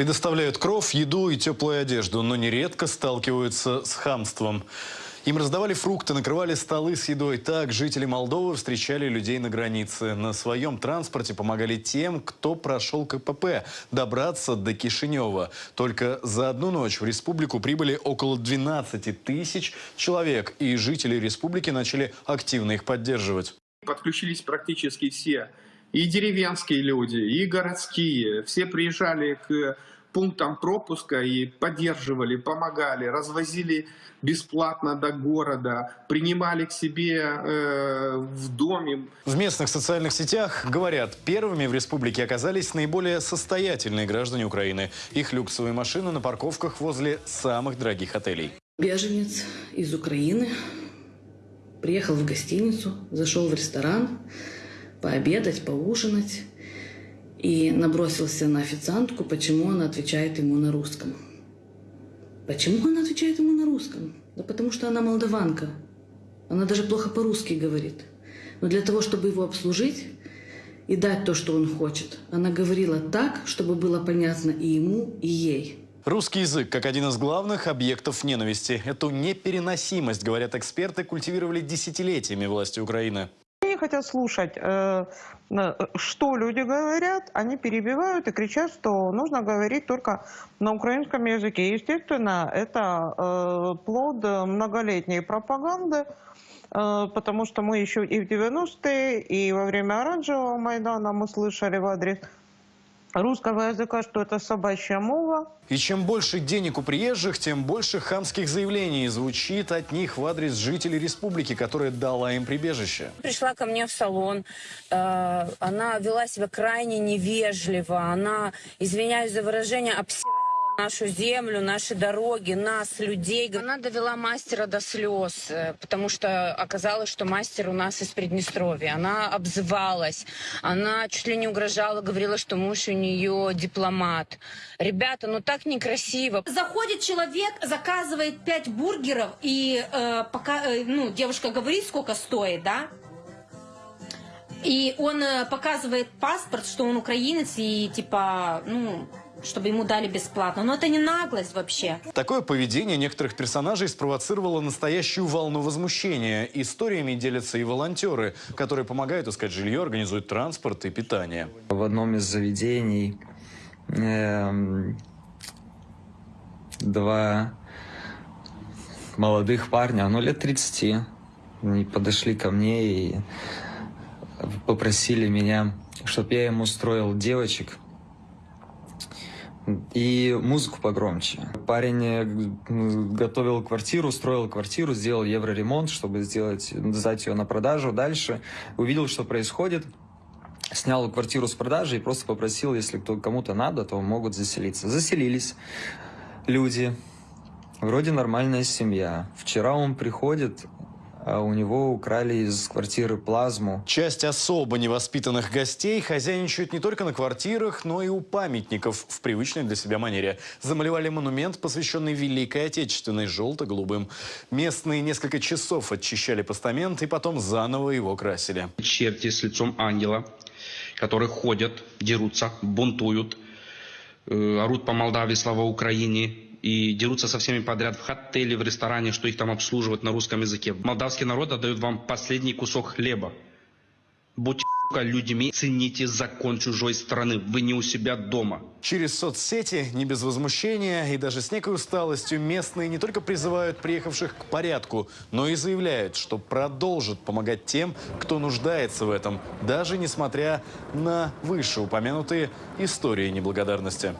Предоставляют кров, еду и теплую одежду, но нередко сталкиваются с хамством. Им раздавали фрукты, накрывали столы с едой. Так жители Молдовы встречали людей на границе. На своем транспорте помогали тем, кто прошел КПП, добраться до Кишинева. Только за одну ночь в республику прибыли около 12 тысяч человек. И жители республики начали активно их поддерживать. Подключились практически все. И деревенские люди, и городские. Все приезжали к пунктам пропуска и поддерживали, помогали, развозили бесплатно до города, принимали к себе э, в доме. В местных социальных сетях говорят, первыми в республике оказались наиболее состоятельные граждане Украины. Их люксовые машины на парковках возле самых дорогих отелей. Беженец из Украины приехал в гостиницу, зашел в ресторан пообедать, поужинать и набросился на официантку, почему она отвечает ему на русском. Почему она отвечает ему на русском? Да потому что она молдаванка. Она даже плохо по-русски говорит. Но для того, чтобы его обслужить и дать то, что он хочет, она говорила так, чтобы было понятно и ему, и ей. Русский язык, как один из главных объектов ненависти. Эту непереносимость, говорят эксперты, культивировали десятилетиями власти Украины хотят слушать, э, что люди говорят, они перебивают и кричат, что нужно говорить только на украинском языке. Естественно, это э, плод многолетней пропаганды, э, потому что мы еще и в 90-е, и во время оранжевого Майдана мы слышали в адрес русского языка, что это собачья мова. И чем больше денег у приезжих, тем больше хамских заявлений звучит от них в адрес жителей республики, которая дала им прибежище. Пришла ко мне в салон, э, она вела себя крайне невежливо, она, извиняюсь за выражение, обсирала нашу землю, наши дороги, нас, людей. Она довела мастера до слез, э, потому что оказалось, что мастер у нас из Приднестровья. Она обзывалась, она чуть ли не угрожала, говорила, что муж у нее дипломат. Ребята, ну так некрасиво. Заходит человек, заказывает пять бургеров, и э, пока, э, ну, девушка говорит, сколько стоит, да? И он э, показывает паспорт, что он украинец, и типа, ну, чтобы ему дали бесплатно. Но это не наглость вообще. Такое поведение некоторых персонажей спровоцировало настоящую волну возмущения. Историями делятся и волонтеры, которые помогают искать жилье, организуют транспорт и питание. В одном из заведений э, два молодых парня, ну лет 30, они подошли ко мне и попросили меня, чтобы я им устроил девочек и музыку погромче. Парень э, готовил квартиру, строил квартиру, сделал евроремонт, чтобы сделать, сдать ее на продажу. Дальше увидел, что происходит, снял квартиру с продажи и просто попросил, если кому-то надо, то могут заселиться. Заселились люди, вроде нормальная семья. Вчера он приходит, у него украли из квартиры плазму. Часть особо невоспитанных гостей хозяйничают не только на квартирах, но и у памятников в привычной для себя манере. Замалевали монумент, посвященный Великой Отечественной, желто-голубым. Местные несколько часов очищали постамент и потом заново его красили. Черти с лицом ангела, которые ходят, дерутся, бунтуют, э, орут по Молдавии, слава Украине, и дерутся со всеми подряд в отеле, в ресторане, что их там обслуживают на русском языке. Молдавский народ отдает вам последний кусок хлеба. Будьте людьми, цените закон чужой страны. Вы не у себя дома. Через соцсети, не без возмущения и даже с некой усталостью, местные не только призывают приехавших к порядку, но и заявляют, что продолжат помогать тем, кто нуждается в этом, даже несмотря на вышеупомянутые истории неблагодарности.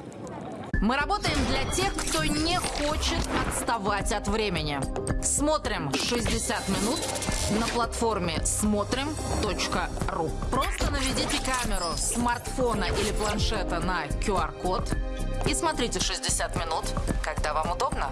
Мы работаем для тех, кто не хочет отставать от времени. Смотрим 60 минут на платформе смотрим.ру. Просто наведите камеру смартфона или планшета на QR-код и смотрите 60 минут, когда вам удобно.